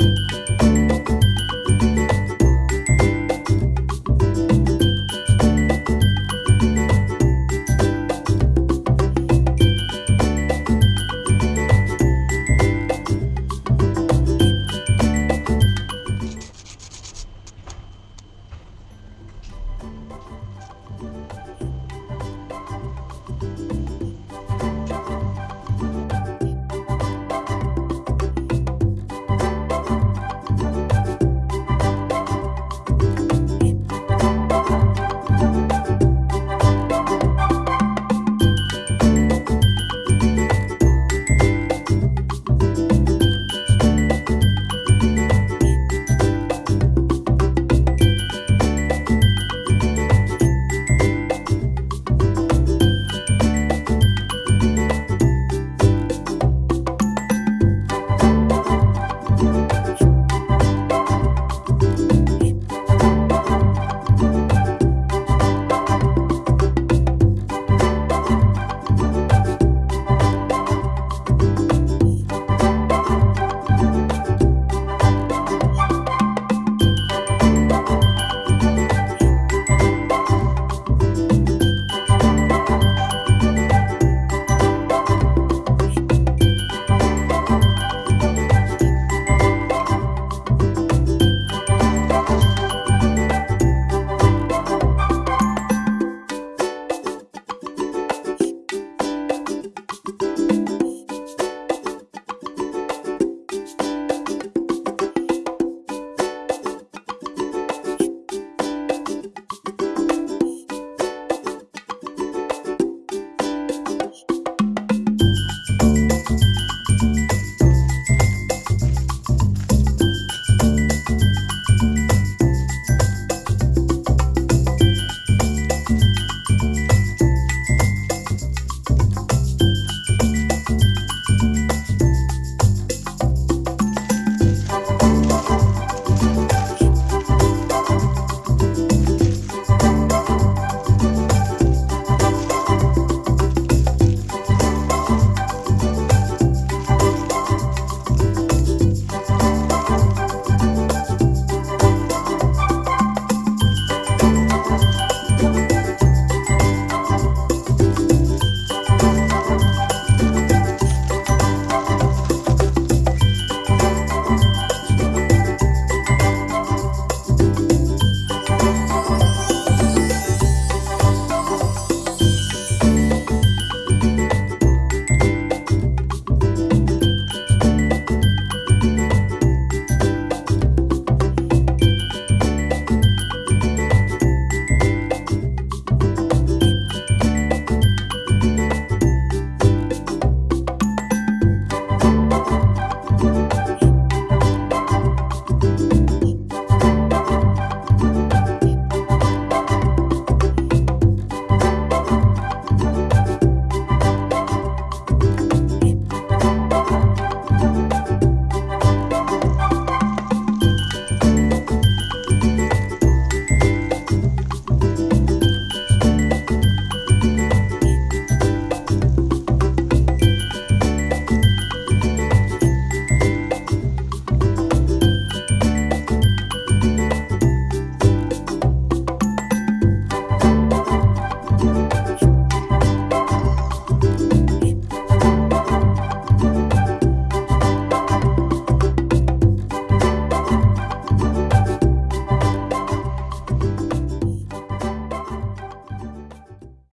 you.